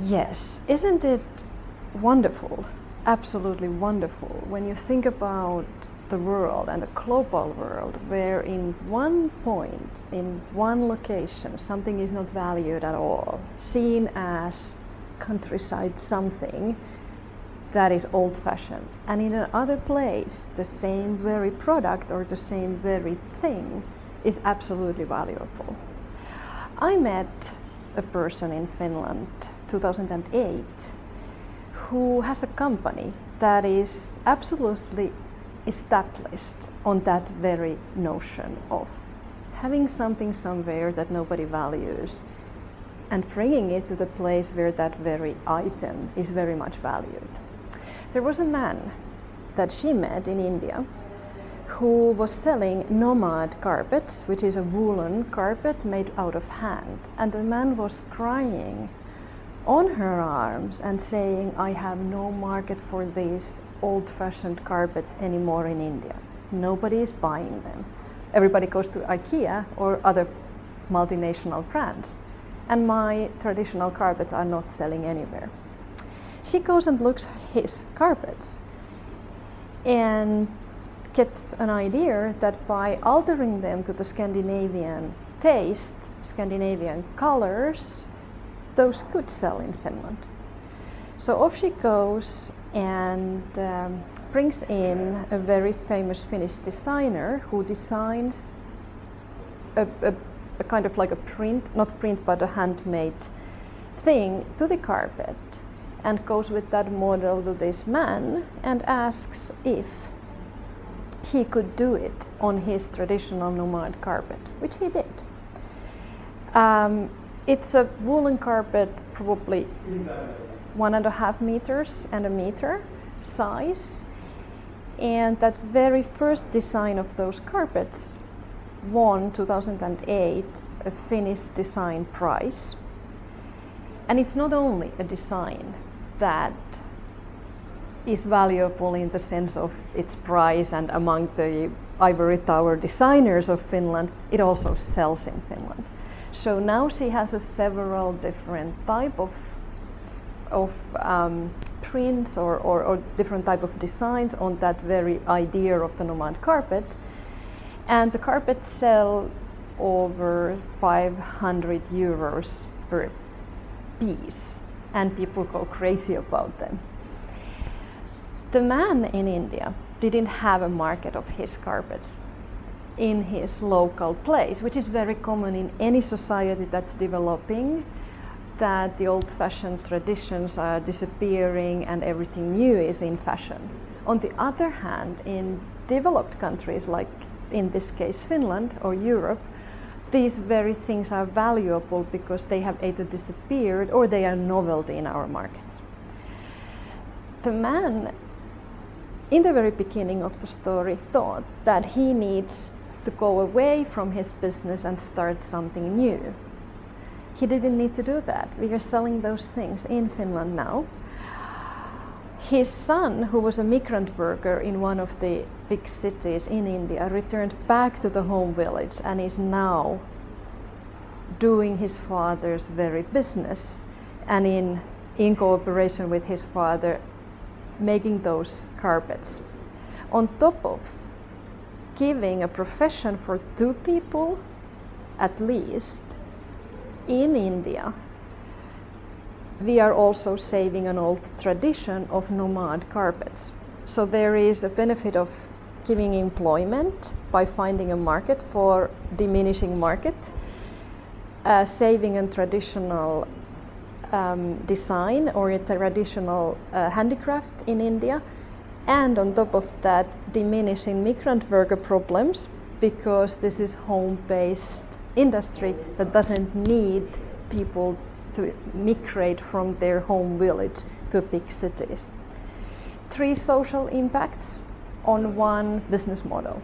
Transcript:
Yes, isn't it wonderful? Absolutely wonderful when you think about the world and the global world where in one point, in one location, something is not valued at all, seen as countryside something that is old fashioned. And in another place, the same very product or the same very thing is absolutely valuable. I met a person in Finland 2008 who has a company that is absolutely established on that very notion of having something somewhere that nobody values and bringing it to the place where that very item is very much valued. There was a man that she met in India who was selling nomad carpets, which is a woolen carpet made out of hand. And the man was crying on her arms and saying, I have no market for these old-fashioned carpets anymore in India. Nobody is buying them. Everybody goes to IKEA or other multinational brands. And my traditional carpets are not selling anywhere. She goes and looks his carpets and gets an idea that by altering them to the Scandinavian taste, Scandinavian colors, those could sell in Finland. So off she goes and um, brings in a very famous Finnish designer who designs a, a, a, kind of like a print, not print, but a handmade thing to the carpet and goes with that model to this man and asks if he could do it on his traditional nomad carpet, which he did. Um, it's a woolen carpet, probably one and a half meters and a meter size. And that very first design of those carpets won 2008 a Finnish design prize. And it's not only a design that is valuable in the sense of its price and among the ivory tower designers of Finland, it also sells in Finland. So now she has several different type of of um, prints or, or, or, different type of designs on that very idea of the nomad carpet. And the carpets sell over 500 euros per piece and people go crazy about them. The man in India didn't have a market of his carpets in his local place, which is very common in any society that's developing, that the old-fashioned traditions are disappearing and everything new is in fashion. On the other hand, in developed countries like in this case Finland or Europe, these very things are valuable because they have either disappeared or they are novelty in our markets. The man in the very beginning of the story thought that he needs to go away from his business and start something new. He didn't need to do that. We are selling those things in Finland now. His son, who was a migrant worker in one of the big cities in India, returned back to the home village and is now doing his father's very business and in, in cooperation with his father making those carpets. On top of giving a profession for two people at least in India, we are also saving an old tradition of nomad carpets. So there is a benefit of giving employment by finding a market for diminishing market, uh, saving a traditional um, design or a traditional uh, handicraft in India, and on top of that diminishing migrant worker problems because this is home-based industry that doesn't need people to migrate from their home village to big cities. Three social impacts on one business model.